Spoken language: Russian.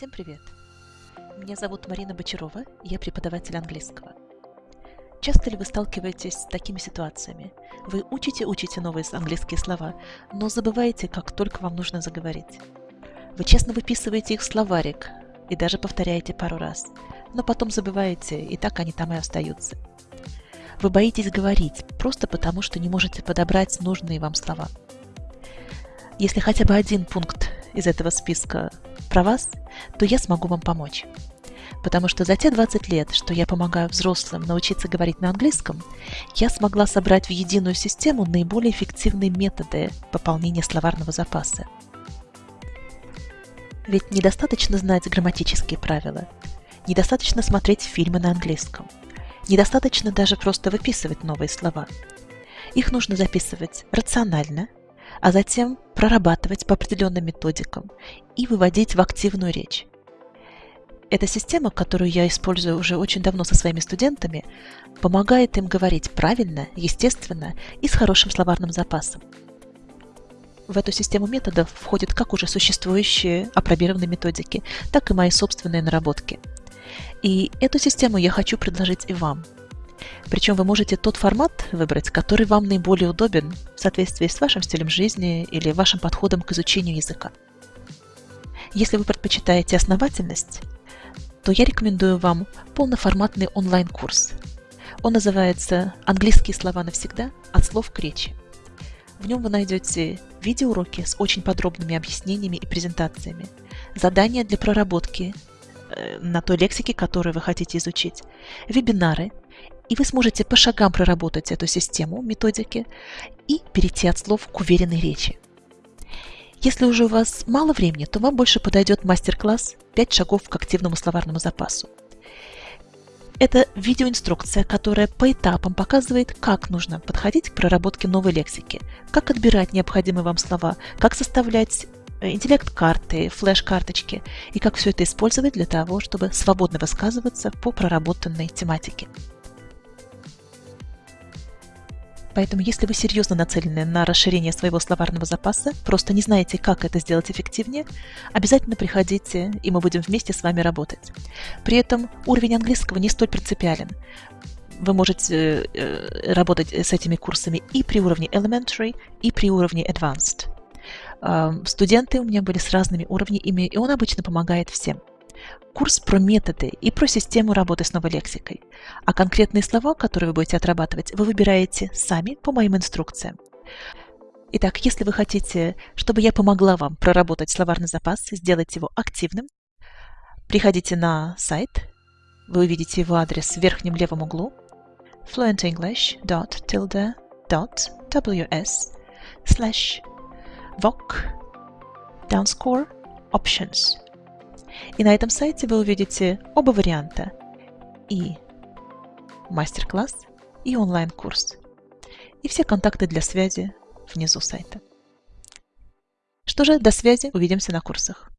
Всем привет! Меня зовут Марина Бочарова, я преподаватель английского. Часто ли вы сталкиваетесь с такими ситуациями? Вы учите-учите новые английские слова, но забываете, как только вам нужно заговорить. Вы честно выписываете их в словарик и даже повторяете пару раз, но потом забываете, и так они там и остаются. Вы боитесь говорить, просто потому что не можете подобрать нужные вам слова. Если хотя бы один пункт из этого списка про вас, то я смогу вам помочь. Потому что за те 20 лет, что я помогаю взрослым научиться говорить на английском, я смогла собрать в единую систему наиболее эффективные методы пополнения словарного запаса. Ведь недостаточно знать грамматические правила, недостаточно смотреть фильмы на английском, недостаточно даже просто выписывать новые слова. Их нужно записывать рационально – а затем прорабатывать по определенным методикам и выводить в активную речь. Эта система, которую я использую уже очень давно со своими студентами, помогает им говорить правильно, естественно и с хорошим словарным запасом. В эту систему методов входят как уже существующие апробированные методики, так и мои собственные наработки. И эту систему я хочу предложить и вам – причем вы можете тот формат выбрать, который вам наиболее удобен в соответствии с вашим стилем жизни или вашим подходом к изучению языка. Если вы предпочитаете основательность, то я рекомендую вам полноформатный онлайн-курс. Он называется «Английские слова навсегда. От слов к речи». В нем вы найдете видеоуроки с очень подробными объяснениями и презентациями, задания для проработки э, на той лексике, которую вы хотите изучить, вебинары и вы сможете по шагам проработать эту систему методики и перейти от слов к уверенной речи. Если уже у вас мало времени, то вам больше подойдет мастер-класс «5 шагов к активному словарному запасу». Это видеоинструкция, которая по этапам показывает, как нужно подходить к проработке новой лексики, как отбирать необходимые вам слова, как составлять э, интеллект-карты, флеш-карточки и как все это использовать для того, чтобы свободно высказываться по проработанной тематике. Поэтому, если вы серьезно нацелены на расширение своего словарного запаса, просто не знаете, как это сделать эффективнее, обязательно приходите, и мы будем вместе с вами работать. При этом уровень английского не столь принципиален. Вы можете э, работать с этими курсами и при уровне elementary, и при уровне advanced. Э, студенты у меня были с разными уровнями, и он обычно помогает всем курс про методы и про систему работы с новой лексикой. А конкретные слова, которые вы будете отрабатывать, вы выбираете сами по моим инструкциям. Итак, если вы хотите, чтобы я помогла вам проработать словарный запас, сделать его активным, приходите на сайт, вы увидите его адрес в верхнем левом углу fluentenglish.tilde.ws slash voc downscore options – и на этом сайте вы увидите оба варианта. И мастер-класс, и онлайн-курс. И все контакты для связи внизу сайта. Что же, до связи, увидимся на курсах.